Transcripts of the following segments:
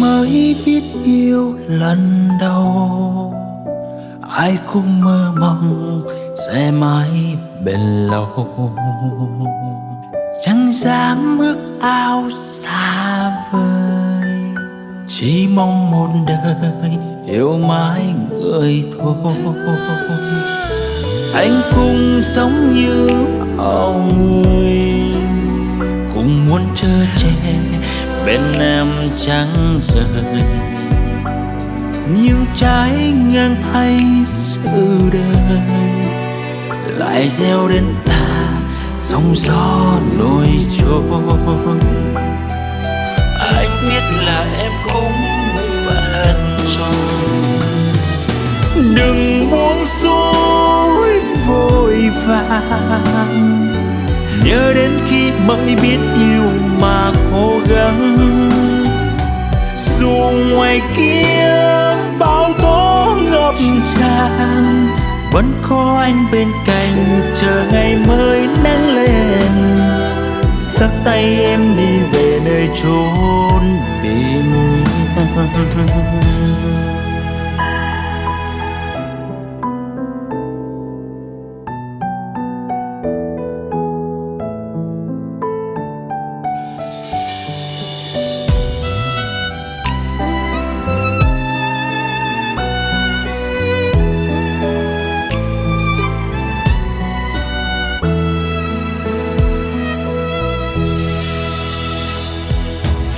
mới biết yêu lần đầu. Ai cũng mơ mong sẽ mãi bền lâu. Chẳng dám ước ao xa vời, chỉ mong một đời yêu mãi người thôi anh cũng sống như ông người, cũng muốn chờ che bên em chẳng rời. Nhưng trái ngang thay sự đời, lại gieo đến ta sóng gió nổi trôi. Anh biết là em cũng bận rồi đừng buông xuôi vội vàng. Nhớ đến khi mới biết yêu mà cố gắng ngoài kia bao tố ngập tràn. Vẫn có anh bên cạnh, chờ ngày mới nắng lên. Dắt tay em đi về nơi chốn bình yên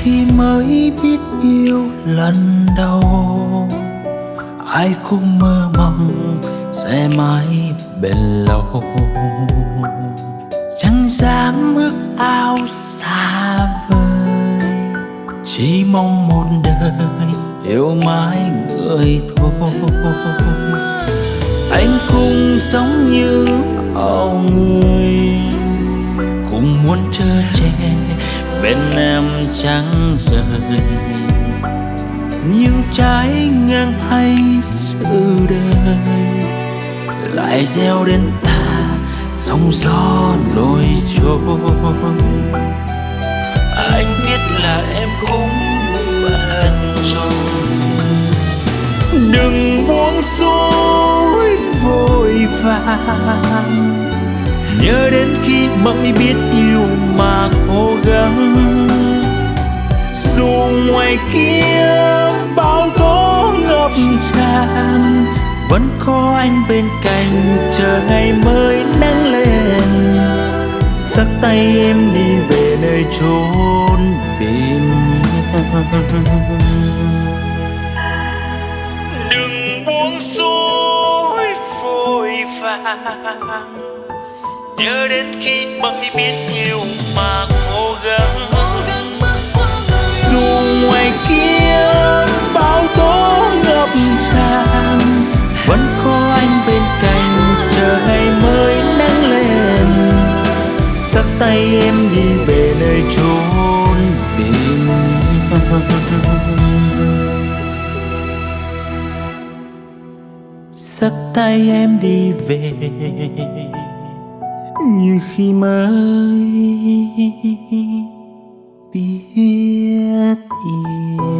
khi mới biết yêu lần đầu. Ai cũng mơ mong sẽ mãi bền lâu. Chẳng dám ước ao xa vời, chỉ mong một đời yêu mãi người thôi. Anh cũng sống như ao người, cũng muốn chờ che bên em trắng rời. Nhưng trái ngang thay sự đời lại gieo đến ta sóng gió nổi trôi. Anh biết là em cũng bận rồi. Đừng buông xuôi vội vàng. Nhớ đến khi mới biết yêu mà cố gắng. Dù ngoài kia bao tố ngập tràn, vẫn có anh bên cạnh chờ ngày mới nắng lên. Dắt tay em đi về nơi chốn bình yên đừng buông xuôi, vội vàng nhớ đến khi mới biết yêu mà cố gắng. Dù ngoài kia bao tố ngập tràn, vẫn có anh bên cạnh chờ ngày mới nắng lên. Dắt tay em đi về nơi chốn bình dắt tay em đi về như khi mới biết yêu